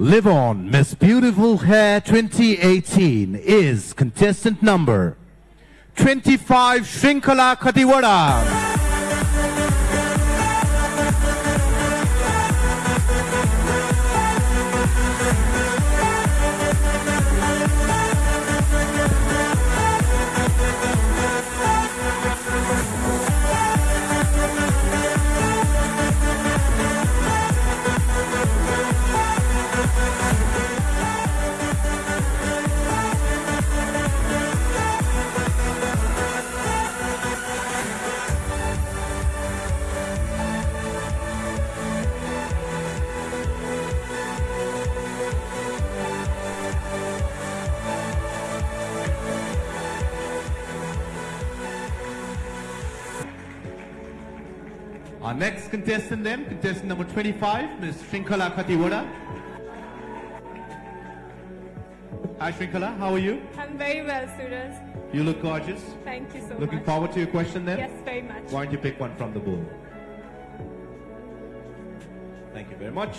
Livon Miss Beautiful Hair 2018 is contestant number 25 Shrinkhala Khatiwada. Our next contestant then, contestant number 25, Ms. Shrinkhala Khatiwada. Hi Shrinkhala, how are you? I'm very well, Suraj. You look gorgeous. Thank you so Looking much. Looking forward to your question then? Yes, very much. Why don't you pick one from the bowl? Thank you very much.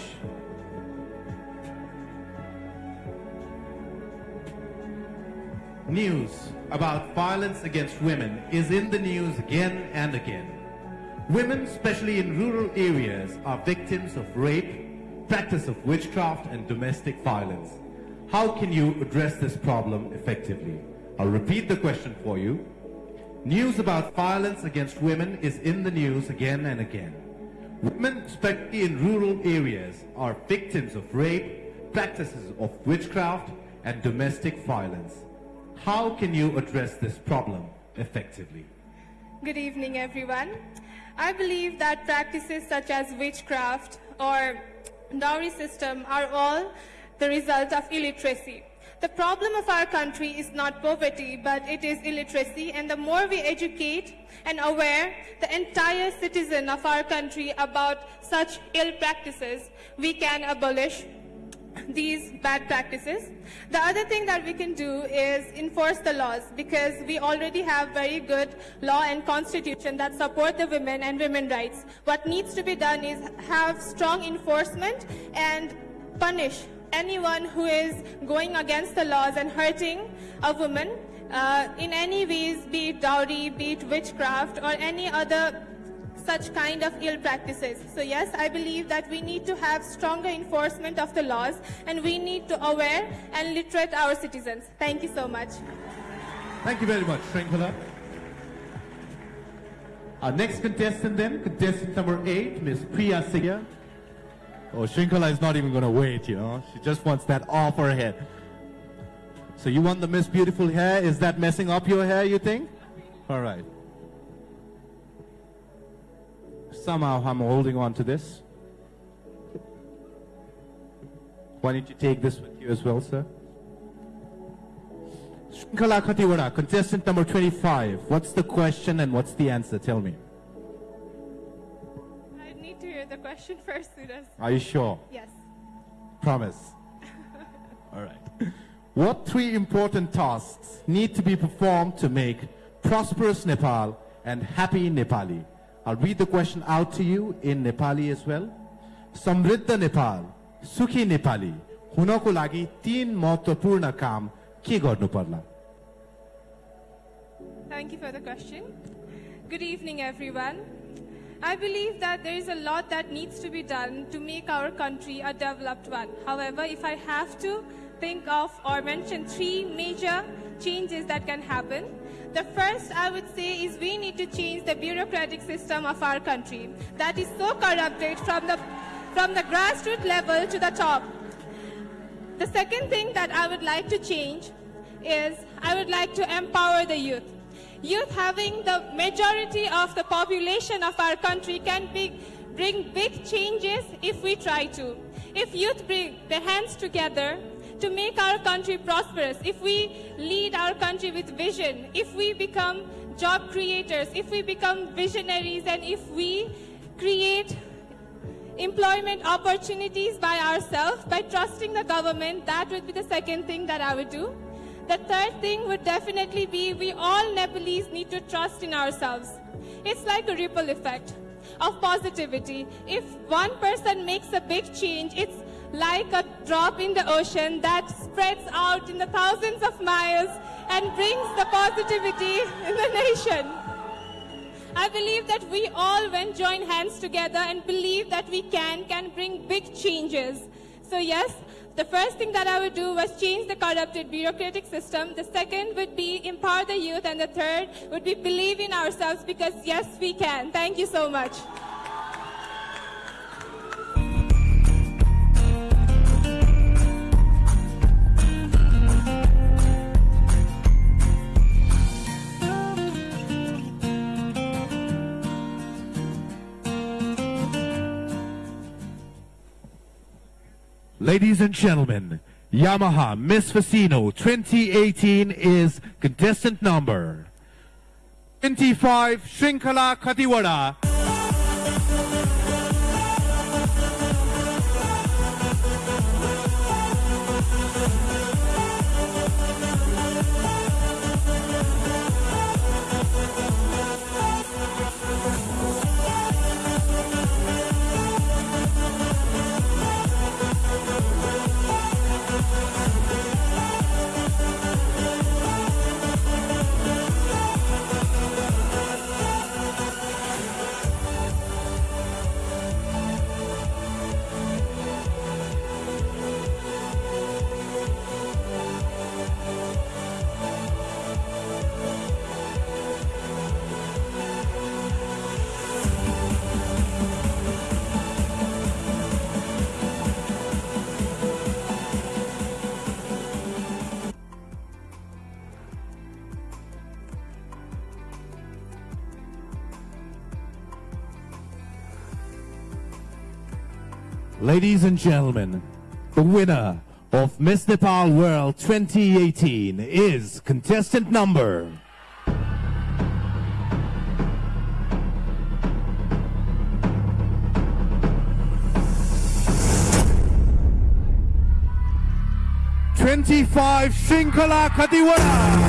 News about violence against women is in the news again and again. Women, especially in rural areas, are victims of rape, practice of witchcraft, and domestic violence. How can you address this problem effectively? I'll repeat the question for you. News about violence against women is in the news again and again. Women, especially in rural areas, are victims of rape, practices of witchcraft, and domestic violence. How can you address this problem effectively? Good evening, everyone. I believe that practices such as witchcraft or dowry system are all the result of illiteracy. The problem of our country is not poverty, but it is illiteracy. And the more we educate and aware the entire citizen of our country about such ill practices, we can abolish these bad practices. The other thing that we can do is enforce the laws because we already have very good law and constitution that support the women and women rights. What needs to be done is have strong enforcement and punish anyone who is going against the laws and hurting a woman uh, in any ways, be it dowry, be it witchcraft, or any other such kind of ill practices. So yes, I believe that we need to have stronger enforcement of the laws and we need to aware and literate our citizens. Thank you so much. Thank you very much, Shrinkhala. Our next contestant then, contestant number eight, Miss Priya Singh. Oh, Shrinkhala is not even going to wait, you know. She just wants that off her head. So you want the Miss Beautiful hair? Is that messing up your hair, you think? All right. Somehow I'm holding on to this. Why don't you take this with you as well, sir? Shrinkhala Khatiwada, contestant number 25. What's the question and what's the answer? Tell me. I need to hear the question first, Suraj. Are you sure? Yes. Promise. All right. What three important tasks need to be performed to make prosperous Nepal and happy Nepali? I'll read the question out to you in Nepali as well. समृद्ध नेपाल सुखी नेपाली हुनको लागि तीन महत्वपूर्ण काम के गर्नु पर्ला Thank you for the question. Good evening, everyone. I believe that there is a lot that needs to be done to make our country a developed one. However, if I have to think of or mention three major changes that can happen, the first I would say is we need to change the bureaucratic system of our country that is so corrupted from the, from the grassroots level to the top. The second thing that I would like to change is I would like to empower the youth. Youth having the majority of the population of our country can be, bring big changes if we try to. If youth bring their hands together to make our country prosperous, if we lead our country with vision, if we become job creators, if we become visionaries, and if we create employment opportunities by ourselves, by trusting the government, that would be the second thing that I would do. The third thing would definitely be we all Nepalese need to trust in ourselves. It's like a ripple effect of positivity. If one person makes a big change, it's like a drop in the ocean that spreads out in the thousands of miles and brings the positivity in the nation. I believe that we all, when join hands together and believe that we can, can bring big changes. So yes, the first thing that I would do was change the corrupted bureaucratic system. The second would be empower the youth. And the third would be believe in ourselves because yes, we can. Thank you so much. Ladies and gentlemen, Yamaha Miss Fascino 2018 is contestant number 25 Shrinkhala Khatiwada. Ladies and gentlemen, the winner of Miss Nepal World 2018 is contestant number Twenty-five Shrinkhala Khatiwada.